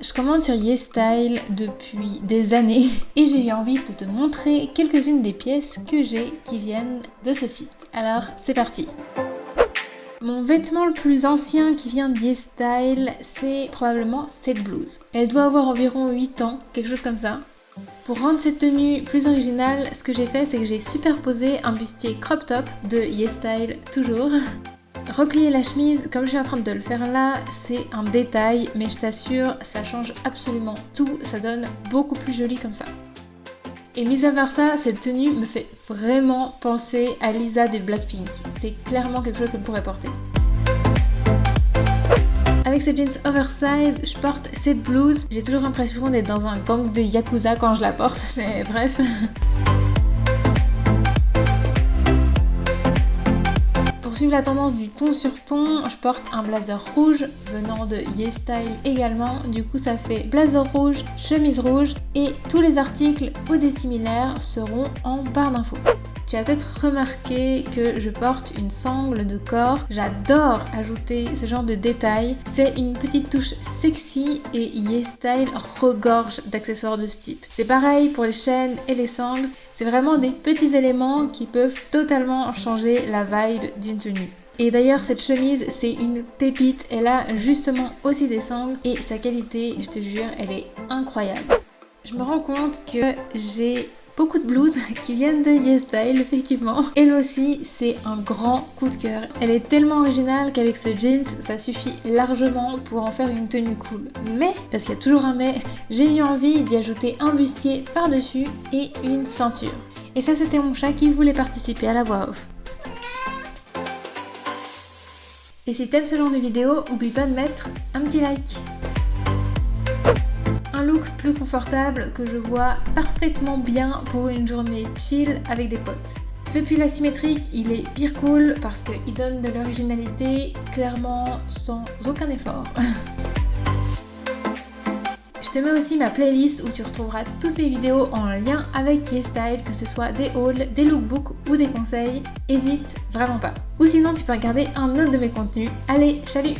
Je commande sur YesStyle depuis des années et j'ai eu envie de te montrer quelques-unes des pièces que j'ai qui viennent de ce site. Alors c'est parti mon vêtement le plus ancien qui vient d'YesStyle, c'est probablement cette blouse. Elle doit avoir environ 8 ans, quelque chose comme ça. Pour rendre cette tenue plus originale, ce que j'ai fait, c'est que j'ai superposé un bustier crop top de YesStyle toujours. Replier la chemise, comme je suis en train de le faire là, c'est un détail, mais je t'assure, ça change absolument tout, ça donne beaucoup plus joli comme ça. Et mis à part ça, cette tenue me fait vraiment penser à Lisa des Blackpink. C'est clairement quelque chose qu'elle pourrait porter. Avec ce jeans oversize, je porte cette blouse. J'ai toujours l'impression d'être dans un gang de Yakuza quand je la porte, mais bref. Pour suivre la tendance du ton sur ton, je porte un blazer rouge venant de YesStyle également. Du coup, ça fait blazer rouge, chemise rouge et tous les articles ou des similaires seront en barre d'infos. Tu as peut-être remarqué que je porte une sangle de corps. J'adore ajouter ce genre de détails. C'est une petite touche sexy et YesStyle regorge d'accessoires de ce type. C'est pareil pour les chaînes et les sangles. C'est vraiment des petits éléments qui peuvent totalement changer la vibe d'une tenue. Et d'ailleurs cette chemise c'est une pépite, elle a justement aussi des sangles et sa qualité je te jure elle est incroyable. Je me rends compte que j'ai beaucoup de blouses qui viennent de YesStyle effectivement. Elle aussi c'est un grand coup de cœur. Elle est tellement originale qu'avec ce jeans ça suffit largement pour en faire une tenue cool. Mais, parce qu'il y a toujours un mais, j'ai eu envie d'y ajouter un bustier par dessus et une ceinture. Et ça c'était mon chat qui voulait participer à la voix off. Et si t'aimes ce genre de vidéo, oublie pas de mettre un petit like plus confortable que je vois parfaitement bien pour une journée chill avec des potes. Ce pull asymétrique, il est pire cool parce qu'il donne de l'originalité clairement sans aucun effort. Je te mets aussi ma playlist où tu retrouveras toutes mes vidéos en lien avec YesStyle, que ce soit des hauls, des lookbooks ou des conseils. Hésite vraiment pas. Ou sinon tu peux regarder un autre de mes contenus. Allez, salut